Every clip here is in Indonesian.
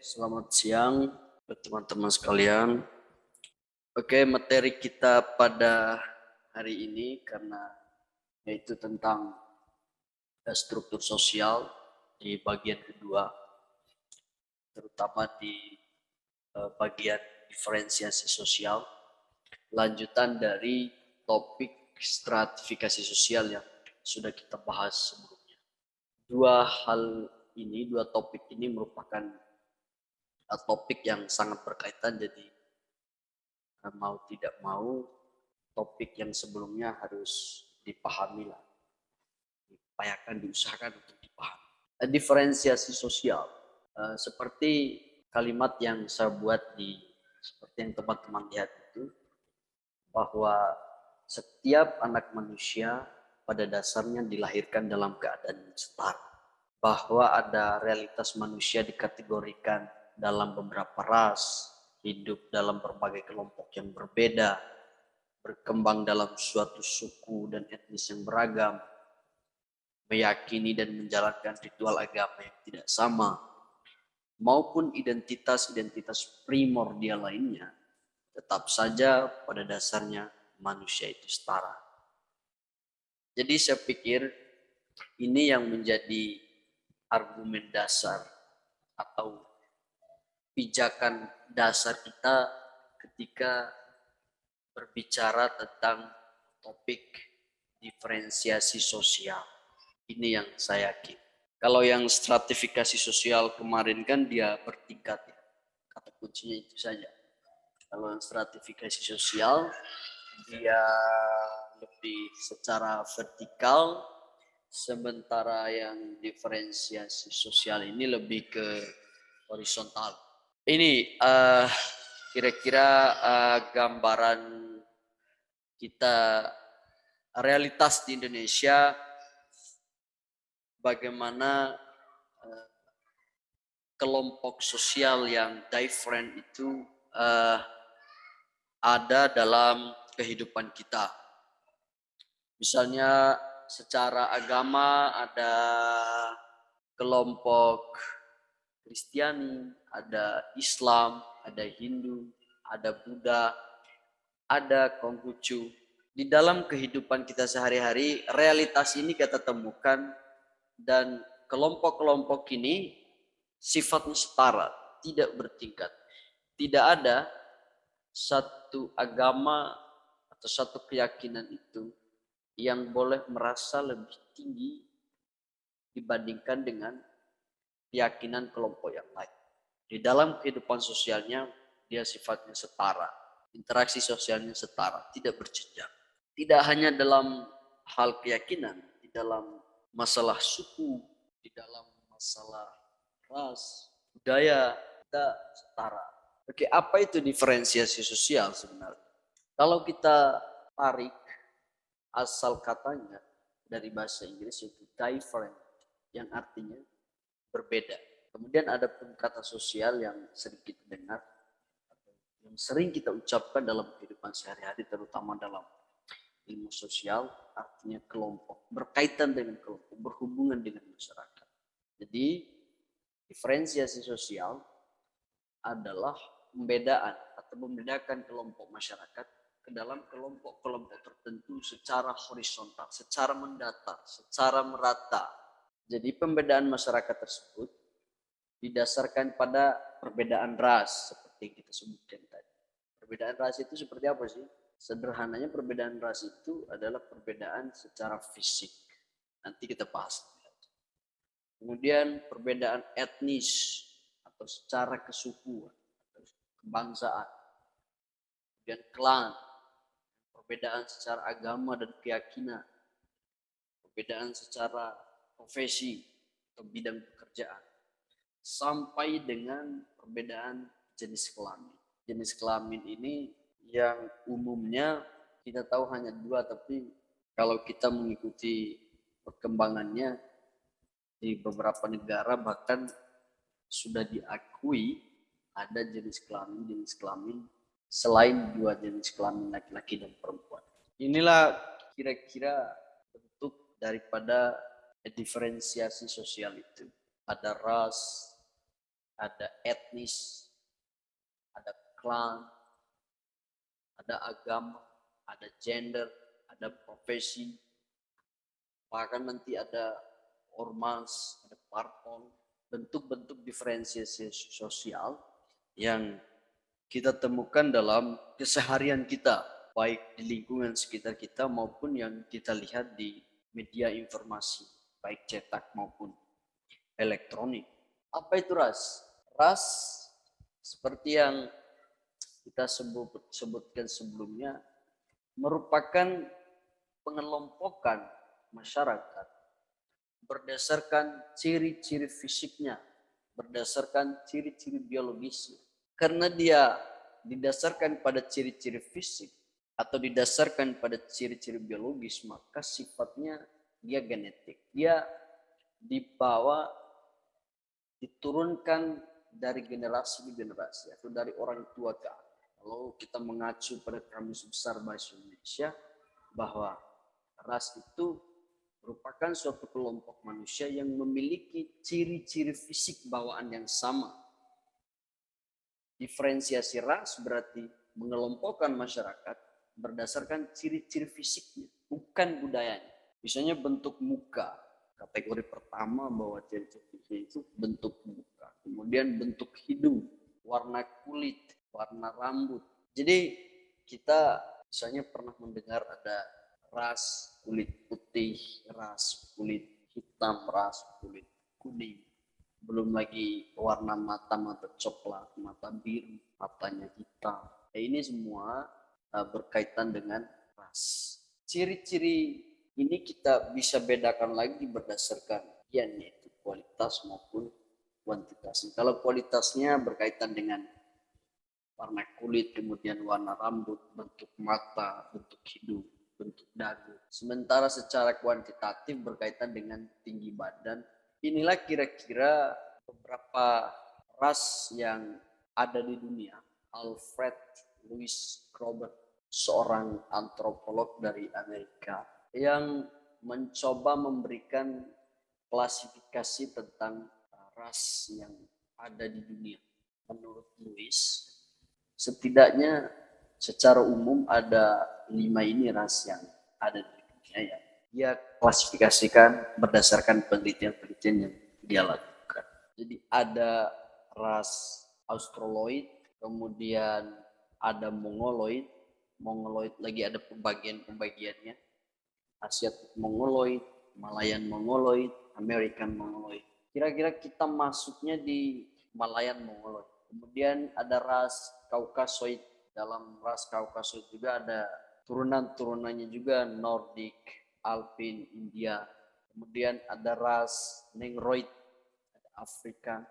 Selamat siang teman-teman sekalian. Oke, materi kita pada hari ini karena yaitu tentang eh, struktur sosial di bagian kedua, terutama di eh, bagian diferensiasi sosial, lanjutan dari topik stratifikasi sosial yang sudah kita bahas sebelumnya. Dua hal ini, dua topik ini merupakan topik yang sangat berkaitan jadi eh, mau tidak mau topik yang sebelumnya harus dipahami lah. Diupayakan diusahakan untuk dipahami. Eh, diferensiasi sosial. Eh, seperti kalimat yang saya buat di seperti yang teman-teman lihat itu bahwa setiap anak manusia pada dasarnya dilahirkan dalam keadaan setara. Bahwa ada realitas manusia dikategorikan dalam beberapa ras, hidup dalam berbagai kelompok yang berbeda, berkembang dalam suatu suku dan etnis yang beragam, meyakini dan menjalankan ritual agama yang tidak sama, maupun identitas-identitas primordial lainnya, tetap saja pada dasarnya manusia itu setara. Jadi saya pikir ini yang menjadi argumen dasar atau pijakan dasar kita ketika berbicara tentang topik diferensiasi sosial. Ini yang saya yakin. Kalau yang stratifikasi sosial kemarin kan dia bertingkat ya. Kata kuncinya itu saja. Kalau yang stratifikasi sosial dia lebih secara vertikal sementara yang diferensiasi sosial ini lebih ke horizontal ini uh, kira-kira uh, gambaran kita realitas di Indonesia bagaimana uh, kelompok sosial yang different itu uh, ada dalam kehidupan kita. Misalnya secara agama ada kelompok Kristiani, ada Islam, ada Hindu, ada Buddha, ada Konghucu. Di dalam kehidupan kita sehari-hari, realitas ini kita temukan dan kelompok-kelompok ini sifatnya setara, tidak bertingkat. Tidak ada satu agama atau satu keyakinan itu yang boleh merasa lebih tinggi dibandingkan dengan keyakinan kelompok yang lain. Di dalam kehidupan sosialnya, dia sifatnya setara. Interaksi sosialnya setara, tidak berjenjang. Tidak hanya dalam hal keyakinan, di dalam masalah suku, di dalam masalah ras, budaya, kita setara. Oke, apa itu diferensiasi sosial sebenarnya? Kalau kita tarik asal katanya dari bahasa Inggris itu different, yang artinya berbeda. Kemudian ada pun kata sosial yang sering kita dengar, yang sering kita ucapkan dalam kehidupan sehari-hari, terutama dalam ilmu sosial, artinya kelompok, berkaitan dengan kelompok, berhubungan dengan masyarakat. Jadi, diferensiasi sosial adalah pembedaan atau membedakan kelompok masyarakat ke dalam kelompok-kelompok tertentu secara horizontal, secara mendatar, secara merata, jadi pembedaan masyarakat tersebut didasarkan pada perbedaan ras seperti kita sebutkan tadi. Perbedaan ras itu seperti apa sih? Sederhananya perbedaan ras itu adalah perbedaan secara fisik. Nanti kita bahas. Kemudian perbedaan etnis atau secara kesukuan atau kebangsaan. Kemudian klan, perbedaan secara agama dan keyakinan. Perbedaan secara profesi atau bidang pekerjaan sampai dengan perbedaan jenis kelamin. Jenis kelamin ini yang umumnya kita tahu hanya dua, tapi kalau kita mengikuti perkembangannya di beberapa negara bahkan sudah diakui ada jenis kelamin jenis kelamin selain dua jenis kelamin laki-laki dan perempuan. Inilah kira-kira bentuk daripada diferensiasi sosial itu. Ada ras, ada etnis, ada klan, ada agama, ada gender, ada profesi, bahkan nanti ada ormas, ada parpol, bentuk-bentuk diferensiasi sosial yang kita temukan dalam keseharian kita, baik di lingkungan sekitar kita maupun yang kita lihat di media informasi, baik cetak maupun elektronik. Apa itu ras? Ras seperti yang kita sebut, sebutkan sebelumnya merupakan pengelompokan masyarakat berdasarkan ciri-ciri fisiknya, berdasarkan ciri-ciri biologisnya. Karena dia didasarkan pada ciri-ciri fisik atau didasarkan pada ciri-ciri biologis, maka sifatnya dia genetik. Dia dibawa, diturunkan dari generasi ke generasi atau dari orang tua ke anak. Kalau kita mengacu pada kamus besar bahasa Indonesia, bahwa ras itu merupakan suatu kelompok manusia yang memiliki ciri-ciri fisik bawaan yang sama. Diferensiasi ras berarti mengelompokkan masyarakat berdasarkan ciri-ciri fisiknya, bukan budayanya. Misalnya bentuk muka, kategori pertama bahwa ciri-ciri itu bentuk muka. Kemudian bentuk hidung, warna kulit, warna rambut. Jadi kita misalnya pernah mendengar ada ras kulit putih, ras kulit hitam, ras kulit kuning. Belum lagi warna mata, mata coklat, mata biru, matanya hitam. Nah, ini semua uh, berkaitan dengan ras. Ciri-ciri ini kita bisa bedakan lagi berdasarkan yaitu kualitas maupun kuantitas. Kalau kualitasnya berkaitan dengan warna kulit, kemudian warna rambut, bentuk mata, bentuk hidung, bentuk dagu. Sementara secara kuantitatif berkaitan dengan tinggi badan. Inilah kira-kira beberapa ras yang ada di dunia. Alfred Louis Robert, seorang antropolog dari Amerika yang mencoba memberikan klasifikasi tentang ras yang ada di dunia. Menurut Louis, setidaknya secara umum ada lima ini ras yang ada di dunia ya. Dia klasifikasikan berdasarkan penelitian-penelitian yang dia lakukan. Jadi ada ras Australoid, kemudian ada Mongoloid, Mongoloid lagi ada pembagian-pembagiannya, Asiatic Mongoloid, Malayan Mongoloid, American Mongoloid. Kira-kira kita masuknya di Malayan Mongoloid. Kemudian ada ras Kaukasoid. Dalam ras Kaukasoid juga ada turunan-turunannya juga Nordic, Alpin, India. Kemudian ada ras Negroid, Afrika,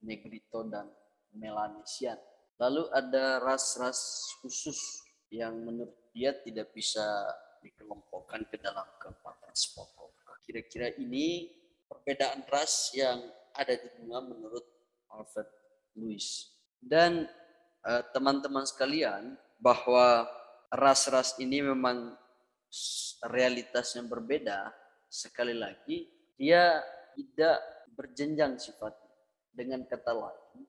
Negrito, dan Melanesian. Lalu ada ras-ras khusus yang menurut dia tidak bisa dikelompokkan ke dalam keempat ras pokok. Kira-kira ini perbedaan ras yang ada di dunia menurut Alfred Lewis. Dan Eh, teman-teman uh, sekalian bahwa ras-ras ini memang realitasnya berbeda. Sekali lagi, dia tidak berjenjang sifatnya. Dengan kata lain,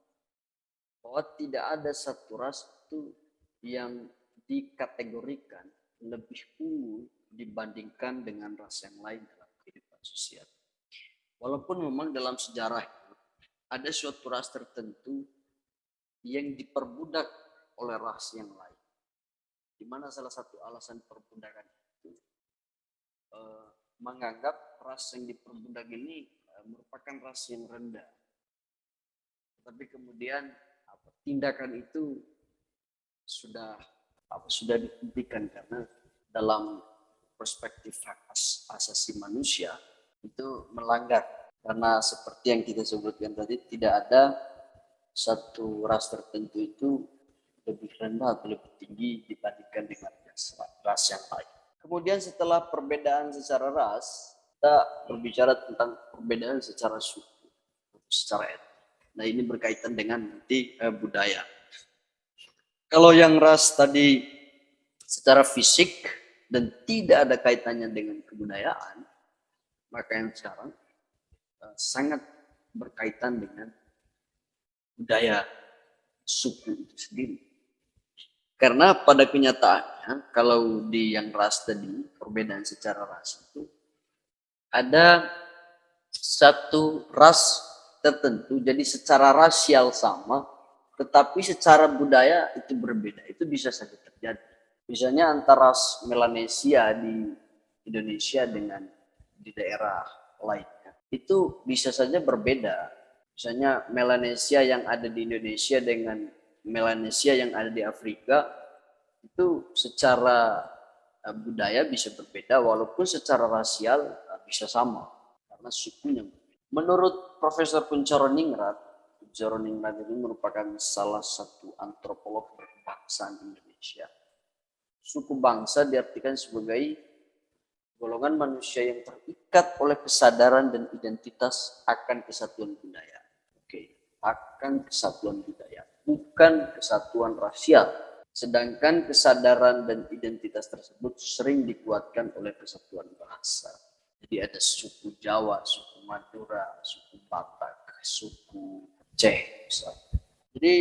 bahwa tidak ada satu ras itu yang dikategorikan lebih unggul dibandingkan dengan ras yang lain dalam kehidupan sosial. Walaupun memang dalam sejarah ada suatu ras tertentu yang diperbudak oleh ras yang lain. Di mana salah satu alasan perbudakan itu e, menganggap ras yang diperbudak ini e, merupakan ras yang rendah. Tapi kemudian tindakan itu sudah apa, sudah dihentikan karena dalam perspektif hak asasi manusia itu melanggar karena seperti yang kita sebutkan tadi tidak ada satu ras tertentu itu lebih rendah atau lebih tinggi dibandingkan dengan ras yang lain. Kemudian setelah perbedaan secara ras, kita berbicara tentang perbedaan secara suku, secara etnis. Nah ini berkaitan dengan nanti eh, budaya. Kalau yang ras tadi secara fisik dan tidak ada kaitannya dengan kebudayaan, maka yang sekarang eh, sangat berkaitan dengan budaya suku itu sendiri. Karena pada kenyataannya kalau di yang ras tadi perbedaan secara ras itu ada satu ras tertentu jadi secara rasial sama tetapi secara budaya itu berbeda. Itu bisa saja terjadi. Misalnya antara Melanesia di Indonesia dengan di daerah lainnya itu bisa saja berbeda. Misalnya Melanesia yang ada di Indonesia dengan Melanesia yang ada di Afrika itu secara eh, budaya bisa berbeda walaupun secara rasial eh, bisa sama. Karena sukunya menurut Profesor Kuncoro Ningrat Ningrat ini merupakan salah satu antropolog berkebangsaan Indonesia suku bangsa diartikan sebagai golongan manusia yang terikat oleh kesadaran dan identitas akan kesatuan budaya akan kesatuan budaya, bukan kesatuan rasial. Sedangkan kesadaran dan identitas tersebut sering dikuatkan oleh kesatuan bahasa. Jadi ada suku Jawa, suku Madura, suku Batak, suku Aceh. Jadi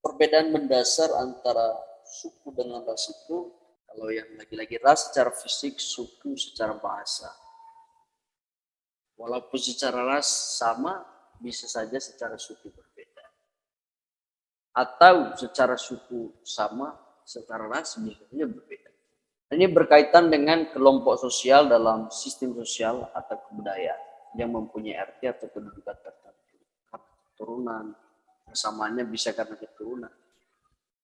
perbedaan mendasar antara suku dengan ras itu, kalau yang lagi-lagi ras secara fisik, suku secara bahasa. Walaupun secara ras sama, bisa saja secara suku berbeda. Atau secara suku sama, secara ras bisa saja berbeda. Ini berkaitan dengan kelompok sosial dalam sistem sosial atau kebudayaan yang mempunyai arti atau kedudukan tertentu. Keturunan, persamaannya bisa karena keturunan.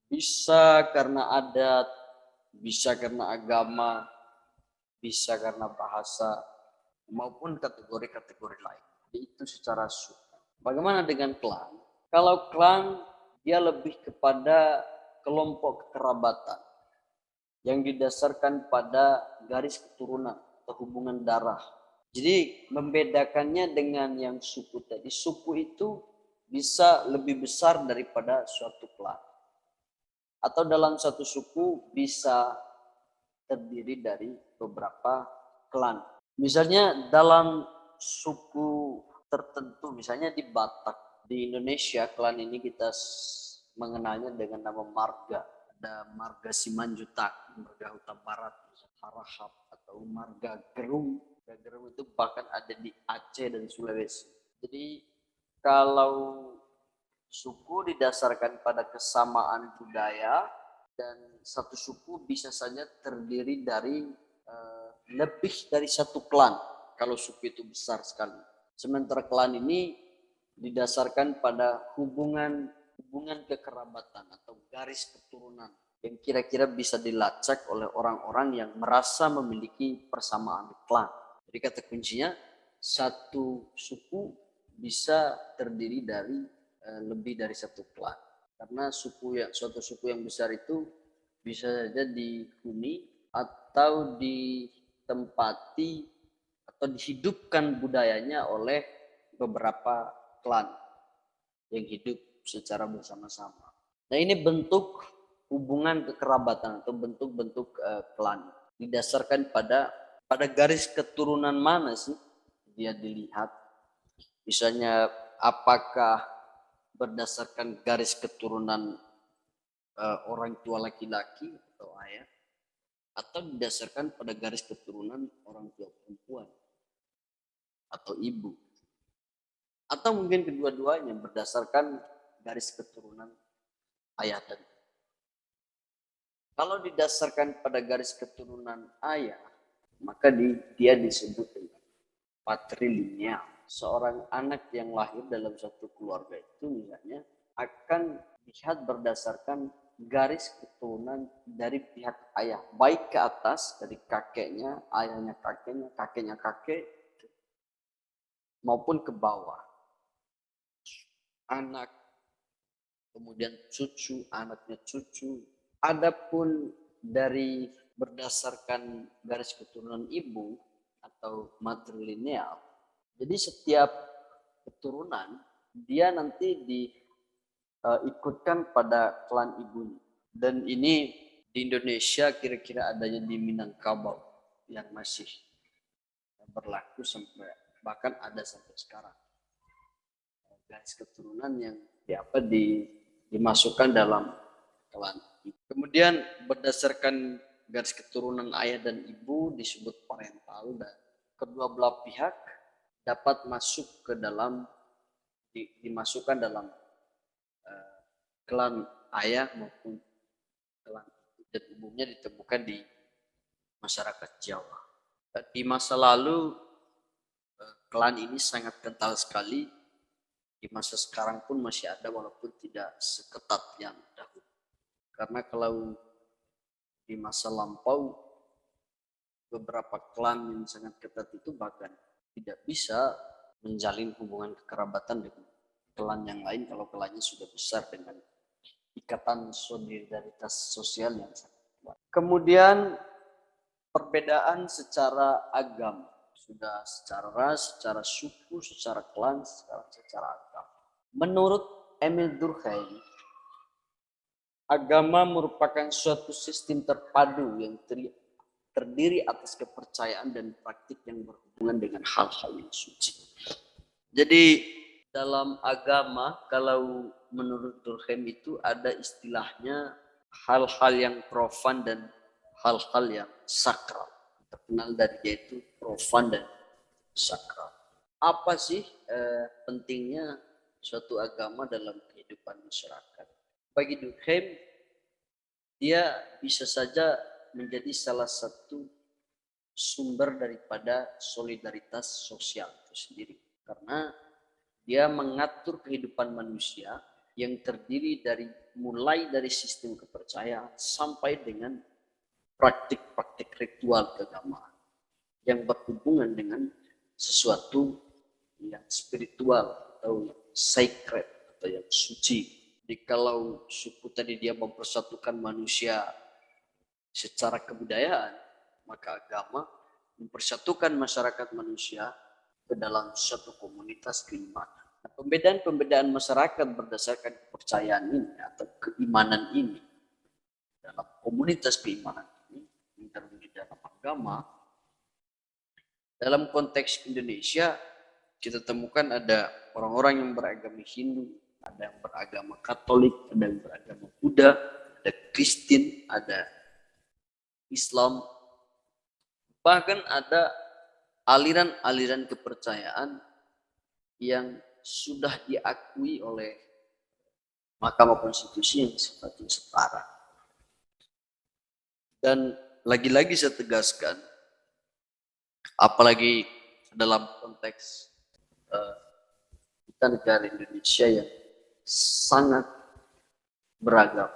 Bisa karena adat, bisa karena agama, bisa karena bahasa, maupun kategori-kategori lain. Itu secara suku. Bagaimana dengan klan? Kalau klan dia lebih kepada kelompok kekerabatan yang didasarkan pada garis keturunan atau hubungan darah. Jadi membedakannya dengan yang suku tadi, suku itu bisa lebih besar daripada suatu klan. Atau dalam satu suku bisa terdiri dari beberapa klan. Misalnya dalam suku tertentu, misalnya di Batak, di Indonesia, klan ini kita mengenalnya dengan nama marga. Ada marga Simanjutak, marga Huta Barat, Harahap, atau marga Gerung. Marga Gerung itu bahkan ada di Aceh dan Sulawesi. Jadi kalau suku didasarkan pada kesamaan budaya dan satu suku bisa saja terdiri dari uh, lebih dari satu klan kalau suku itu besar sekali. Sementara klan ini didasarkan pada hubungan hubungan kekerabatan atau garis keturunan yang kira-kira bisa dilacak oleh orang-orang yang merasa memiliki persamaan klan. Jadi kata kuncinya satu suku bisa terdiri dari e, lebih dari satu klan. Karena suku yang suatu suku yang besar itu bisa saja dihuni atau ditempati atau dihidupkan budayanya oleh beberapa klan yang hidup secara bersama-sama. Nah ini bentuk hubungan kekerabatan atau bentuk-bentuk uh, klan didasarkan pada pada garis keturunan mana sih dia dilihat. Misalnya apakah berdasarkan garis keturunan uh, orang tua laki-laki atau ayah atau didasarkan pada garis keturunan orang tua perempuan atau ibu. Atau mungkin kedua-duanya berdasarkan garis keturunan ayah dan kalau didasarkan pada garis keturunan ayah, maka di, dia disebut dengan patrilineal. Seorang anak yang lahir dalam satu keluarga itu misalnya akan dilihat berdasarkan garis keturunan dari pihak ayah. Baik ke atas dari kakeknya, ayahnya kakeknya, kakeknya kakek, maupun ke bawah. Anak, kemudian cucu, anaknya cucu. Adapun dari berdasarkan garis keturunan ibu atau matrilineal, jadi setiap keturunan dia nanti diikutkan uh, pada klan ibunya. Dan ini di Indonesia kira-kira adanya di Minangkabau yang masih berlaku sampai bahkan ada sampai sekarang garis keturunan yang di apa di dimasukkan dalam klan. Kemudian berdasarkan garis keturunan ayah dan ibu disebut parental dan kedua belah pihak dapat masuk ke dalam di, dimasukkan dalam uh, klan ayah maupun klan dan umumnya ditemukan di masyarakat Jawa. Di masa lalu uh, klan ini sangat kental sekali. Di masa sekarang pun masih ada walaupun tidak seketat yang dahulu. Karena kalau di masa lampau beberapa klan yang sangat ketat itu bahkan tidak bisa menjalin hubungan kekerabatan dengan klan yang lain kalau klannya sudah besar dengan ikatan solidaritas sosial yang sangat kuat. Kemudian perbedaan secara agama sudah secara ras, secara suku, secara klan, secara, secara agama. Menurut Emil Durkheim, Agama merupakan suatu sistem terpadu yang terdiri atas kepercayaan dan praktik yang berhubungan dengan hal-hal yang suci. Jadi dalam agama kalau menurut Durkheim itu ada istilahnya hal-hal yang profan dan hal-hal yang sakral. Terkenal dari dia itu profan dan sakral. Apa sih eh, pentingnya suatu agama dalam kehidupan masyarakat? bagi Durkheim dia bisa saja menjadi salah satu sumber daripada solidaritas sosial itu sendiri. Karena dia mengatur kehidupan manusia yang terdiri dari mulai dari sistem kepercayaan sampai dengan praktik-praktik ritual keagamaan yang berhubungan dengan sesuatu yang spiritual atau sacred atau yang suci. Jadi kalau suku tadi dia mempersatukan manusia secara kebudayaan, maka agama mempersatukan masyarakat manusia ke dalam satu komunitas keimanan. Nah, pembedaan-pembedaan masyarakat berdasarkan kepercayaan ini atau keimanan ini dalam komunitas keimanan ini yang terdiri dalam agama. Dalam konteks Indonesia kita temukan ada orang-orang yang beragama Hindu, ada yang beragama Katolik, ada yang beragama Buddha, ada Kristen, ada Islam, bahkan ada aliran-aliran kepercayaan yang sudah diakui oleh Mahkamah Konstitusi yang sifatnya setara. Dan lagi-lagi saya tegaskan, apalagi dalam konteks uh, kita negara Indonesia yang sangat beragam.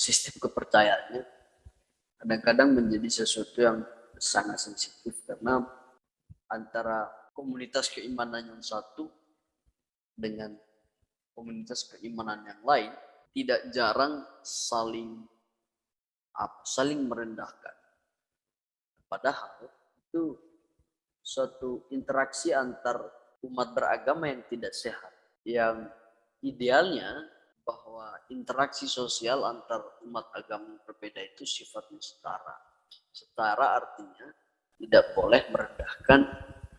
Sistem kepercayaannya kadang-kadang menjadi sesuatu yang sangat sensitif karena antara komunitas keimanan yang satu dengan komunitas keimanan yang lain tidak jarang saling apa, saling merendahkan. Padahal itu suatu interaksi antar umat beragama yang tidak sehat yang idealnya bahwa interaksi sosial antar umat agama berbeda itu sifatnya setara. Setara artinya tidak boleh merendahkan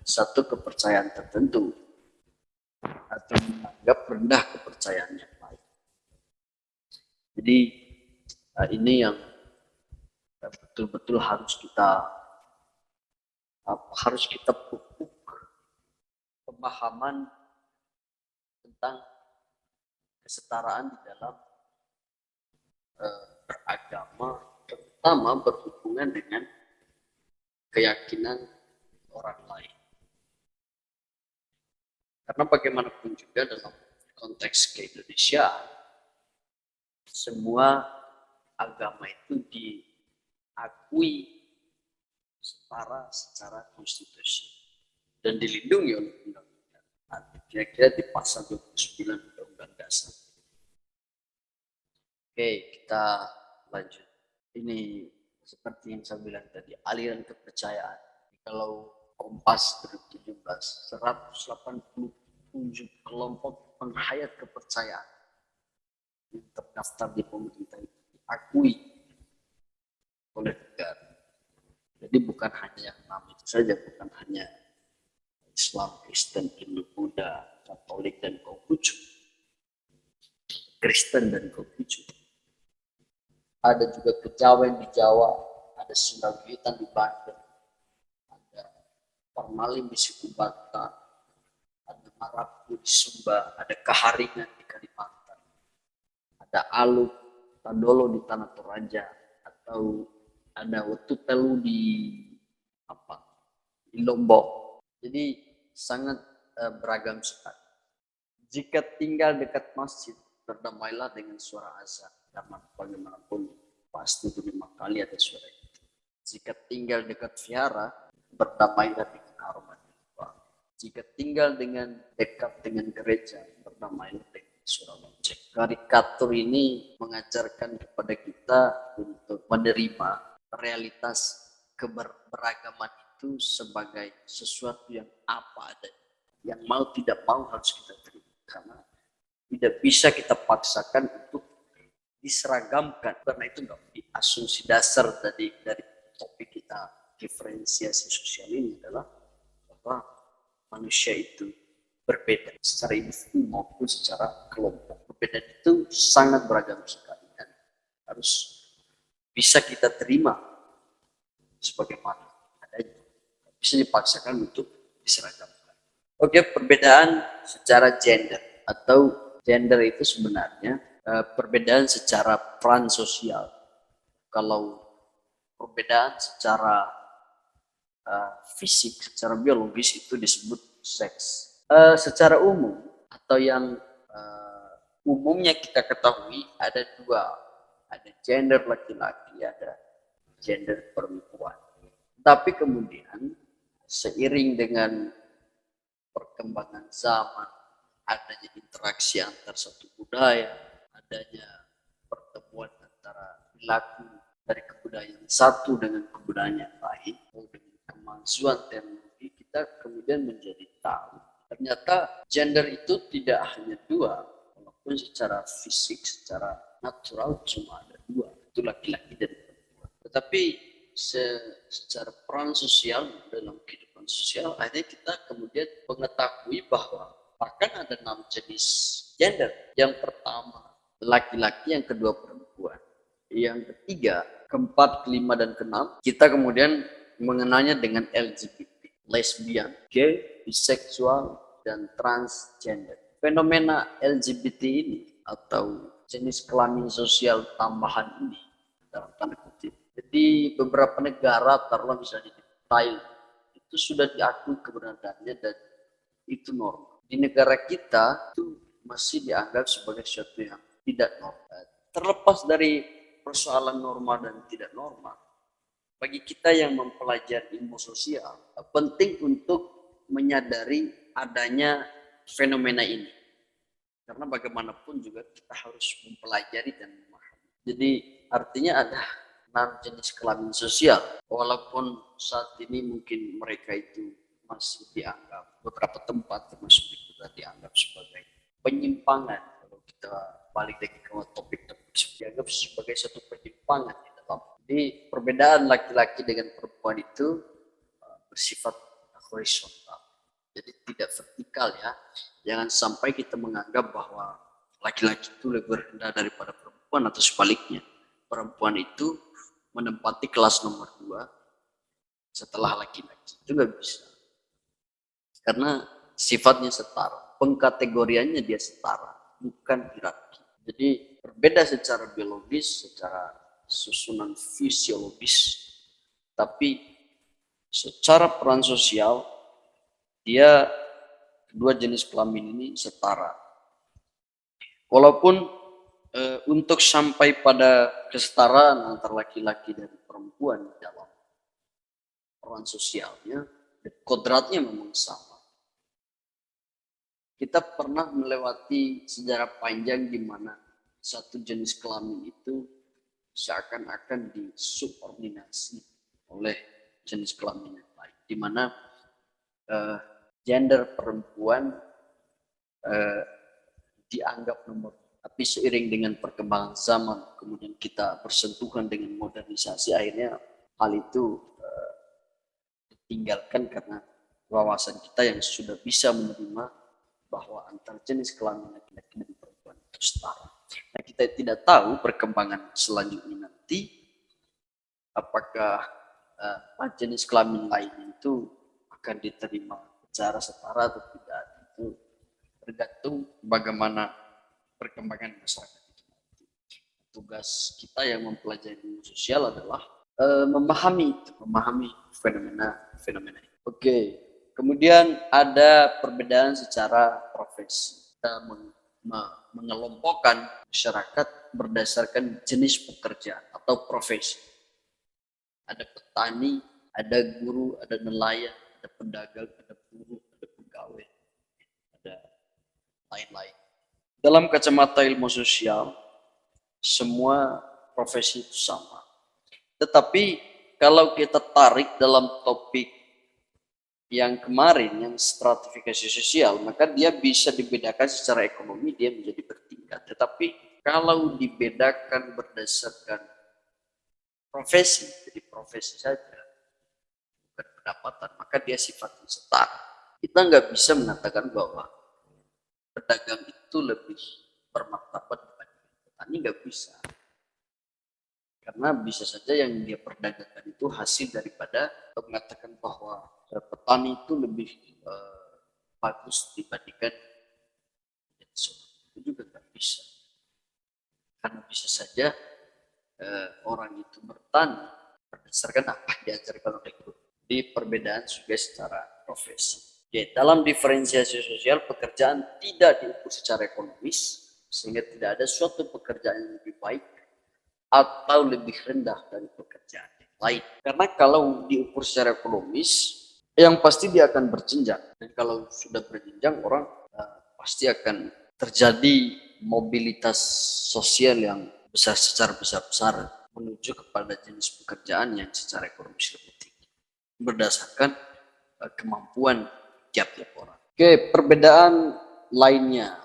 satu kepercayaan tertentu atau menganggap rendah kepercayaan yang lain. Jadi eh, ini yang betul-betul harus kita harus kita pupuk pemahaman tentang kesetaraan di dalam uh, beragama, terutama berhubungan dengan keyakinan orang lain. Karena bagaimanapun juga dalam konteks ke Indonesia, semua agama itu diakui setara secara konstitusi dan dilindungi oleh undang kira-kira di pasal 29 Dasar. Oke, kita lanjut. Ini seperti yang saya bilang tadi, aliran kepercayaan. Kalau Kompas 2017, 187 kelompok penghayat kepercayaan yang terdaftar di pemerintah itu diakui oleh negara. Jadi bukan hanya yang enam itu saja, bukan hanya Islam, Kristen, Hindu, Buddha, Katolik, dan Konghucu. Kristen dan Konghucu. Ada juga kejawen di Jawa, ada Sundawitan di Banten, ada Parmalim di suku Batak, ada Marapu di Sumba, ada Kaharingan di Kalimantan, ada Aluk, Tandolo di Tanah Toraja, atau ada Wetutelu di apa di Lombok. Jadi sangat uh, beragam sekali. Jika tinggal dekat masjid, berdamailah dengan suara azan karena bagaimanapun pasti itu lima kali ada suara itu. Jika tinggal dekat vihara, berdamailah dengan aroma. Jika tinggal dengan dekat dengan gereja, berdamailah dengan suara lonceng. Karikatur ini mengajarkan kepada kita untuk menerima realitas keberagaman itu sebagai sesuatu yang apa adanya. Yang mau tidak mau harus kita terima. Karena tidak bisa kita paksakan untuk diseragamkan. Karena itu nggak asumsi dasar dari dari topik kita. Diferensiasi sosial ini adalah bahwa manusia itu berbeda secara individu maupun secara kelompok. Perbedaan itu sangat beragam sekali dan harus bisa kita terima sebagaimana adanya. Bisa dipaksakan untuk diseragamkan. Oke perbedaan secara gender atau gender itu sebenarnya Eh, perbedaan secara peran sosial. Kalau perbedaan secara uh, fisik, secara biologis itu disebut seks. Uh, secara umum atau yang uh, umumnya kita ketahui ada dua, ada gender laki-laki, ada gender perempuan. Tapi kemudian seiring dengan perkembangan zaman, adanya interaksi antar satu budaya, adanya pertemuan antara perilaku dari kebudayaan satu dengan kebudayaan yang lain, dengan kemajuan teknologi, kita kemudian menjadi tahu ternyata gender itu tidak hanya dua, walaupun secara fisik, secara natural cuma ada dua, itu laki-laki dan perempuan. Tetapi se secara peran sosial dalam kehidupan sosial, akhirnya kita kemudian mengetahui bahwa bahkan ada enam jenis gender. Yang pertama laki-laki, yang kedua perempuan. Yang ketiga, keempat, kelima, dan keenam, kita kemudian mengenalnya dengan LGBT, lesbian, gay, biseksual, dan transgender. Fenomena LGBT ini atau jenis kelamin sosial tambahan ini dalam tanda kutip. Jadi beberapa negara, taruhlah misalnya di Thailand, itu sudah diakui keberadaannya dan itu normal. Di negara kita itu masih dianggap sebagai sesuatu yang tidak normal. Terlepas dari persoalan normal dan tidak normal, bagi kita yang mempelajari ilmu sosial, penting untuk menyadari adanya fenomena ini. Karena bagaimanapun juga kita harus mempelajari dan memahami. Jadi artinya ada enam jenis kelamin sosial. Walaupun saat ini mungkin mereka itu masih dianggap beberapa tempat termasuk kita dianggap sebagai penyimpangan kalau kita balik lagi ke topik topik dianggap sebagai satu penyimpangan di dalam. Jadi perbedaan laki-laki dengan perempuan itu uh, bersifat horizontal. Jadi tidak vertikal ya. Jangan sampai kita menganggap bahwa laki-laki itu lebih rendah daripada perempuan atau sebaliknya. Perempuan itu menempati kelas nomor dua setelah laki-laki. Itu nggak bisa. Karena sifatnya setara. Pengkategoriannya dia setara, bukan hierarki. Jadi berbeda secara biologis, secara susunan fisiologis, tapi secara peran sosial dia kedua jenis kelamin ini setara. Walaupun e, untuk sampai pada kesetaraan antara laki-laki dan perempuan dalam peran sosialnya, kodratnya memang sama kita pernah melewati sejarah panjang di mana satu jenis kelamin itu seakan-akan disubordinasi oleh jenis kelamin yang lain, di mana uh, gender perempuan uh, dianggap nomor tapi seiring dengan perkembangan zaman kemudian kita bersentuhan dengan modernisasi akhirnya hal itu uh, ditinggalkan karena wawasan kita yang sudah bisa menerima bahwa antar jenis kelamin laki-laki dan perempuan itu setara. Nah, kita tidak tahu perkembangan selanjutnya nanti apakah uh, jenis kelamin lain itu akan diterima secara setara atau tidak itu tergantung bagaimana perkembangan masyarakat itu nanti. Tugas kita yang mempelajari sosial adalah uh, memahami itu, memahami fenomena-fenomena. Oke, okay. Kemudian ada perbedaan secara profesi. Kita meng mengelompokkan masyarakat berdasarkan jenis pekerjaan atau profesi. Ada petani, ada guru, ada nelayan, ada pedagang, ada buruh, ada pegawai, ada lain-lain. Dalam kacamata ilmu sosial, semua profesi itu sama. Tetapi kalau kita tarik dalam topik yang kemarin, yang stratifikasi sosial, maka dia bisa dibedakan secara ekonomi, dia menjadi bertingkat. Tetapi kalau dibedakan berdasarkan profesi, jadi profesi saja, bukan pendapatan, maka dia sifatnya setara. Kita nggak bisa mengatakan bahwa pedagang itu lebih bermartabat dibanding petani, nggak bisa. Karena bisa saja yang dia perdagangkan itu hasil daripada mengatakan bahwa petani itu lebih uh, bagus dibandingkan itu juga nggak bisa. Karena bisa saja uh, orang itu bertani berdasarkan apa diajarkan oleh guru. Di perbedaan juga secara profesi. Oke, dalam diferensiasi sosial pekerjaan tidak diukur secara ekonomis sehingga tidak ada suatu pekerjaan yang lebih baik atau lebih rendah dari pekerjaan yang lain. Karena kalau diukur secara ekonomis, yang pasti dia akan berjenjang. Dan kalau sudah berjenjang, orang uh, pasti akan terjadi mobilitas sosial yang besar secara besar-besar menuju kepada jenis pekerjaan yang secara ekonomis lebih tinggi. Berdasarkan uh, kemampuan tiap-tiap orang. Oke, perbedaan lainnya,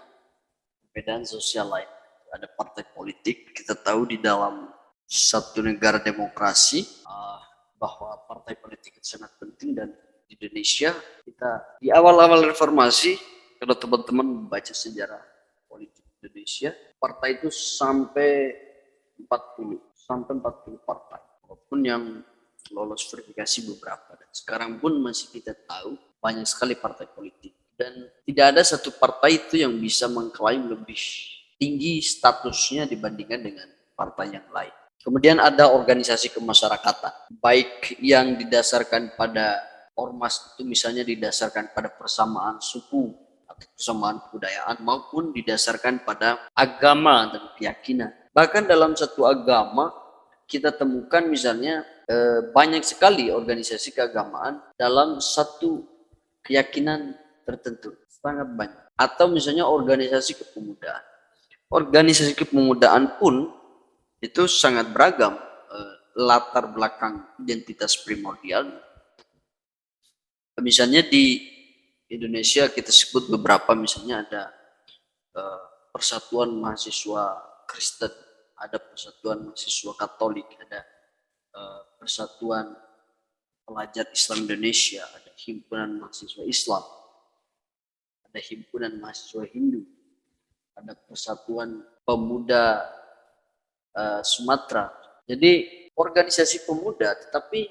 perbedaan sosial lain ada partai politik. Kita tahu di dalam satu negara demokrasi uh, bahwa partai politik itu sangat penting dan di Indonesia kita di awal-awal reformasi kalau teman-teman baca sejarah politik Indonesia partai itu sampai 40 sampai 40 partai walaupun yang lolos verifikasi beberapa dan sekarang pun masih kita tahu banyak sekali partai politik dan tidak ada satu partai itu yang bisa mengklaim lebih tinggi statusnya dibandingkan dengan partai yang lain. Kemudian ada organisasi kemasyarakatan, baik yang didasarkan pada ormas itu misalnya didasarkan pada persamaan suku atau persamaan kebudayaan maupun didasarkan pada agama dan keyakinan. Bahkan dalam satu agama kita temukan misalnya eh, banyak sekali organisasi keagamaan dalam satu keyakinan tertentu, sangat banyak. Atau misalnya organisasi kepemudaan organisasi kepemudaan pun itu sangat beragam eh, latar belakang identitas primordial. Misalnya di Indonesia kita sebut beberapa misalnya ada eh, persatuan mahasiswa Kristen, ada persatuan mahasiswa Katolik, ada eh, persatuan pelajar Islam Indonesia, ada himpunan mahasiswa Islam, ada himpunan mahasiswa Hindu, ada Persatuan Pemuda uh, Sumatera. Jadi organisasi pemuda tetapi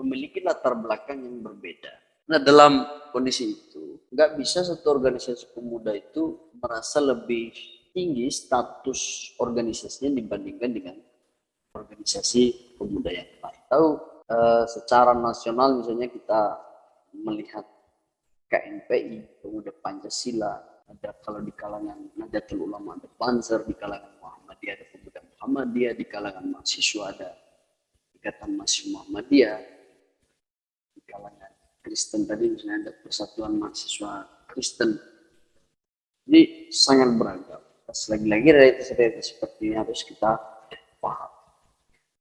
memiliki latar belakang yang berbeda. Nah dalam kondisi itu nggak bisa satu organisasi pemuda itu merasa lebih tinggi status organisasinya dibandingkan dengan organisasi pemuda yang lain. Tahu uh, secara nasional misalnya kita melihat KNPI, Pemuda Pancasila, ada kalau di kalangan Nahdlatul Ulama ada Banser, di kalangan Muhammadiyah ada pemuda Muhammadiyah, di kalangan mahasiswa ada Ikatan Mahasiswa Muhammadiyah, di kalangan Kristen tadi misalnya ada Persatuan Mahasiswa Kristen. Jadi sangat beragam. Lagi-lagi itu seperti ini harus kita paham.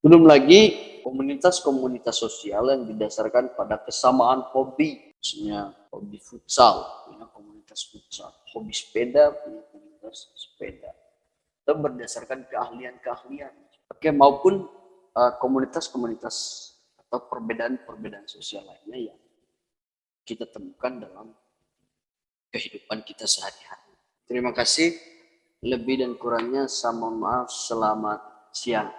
Belum lagi komunitas-komunitas sosial yang didasarkan pada kesamaan hobi, misalnya hobi futsal, punya komunitas futsal, hobi sepeda, punya komunitas sepeda. Atau berdasarkan keahlian-keahlian. Oke, maupun uh, komunitas-komunitas atau perbedaan-perbedaan sosial lainnya yang kita temukan dalam kehidupan kita sehari-hari. Terima kasih. Lebih dan kurangnya saya mohon maaf. Selamat siang.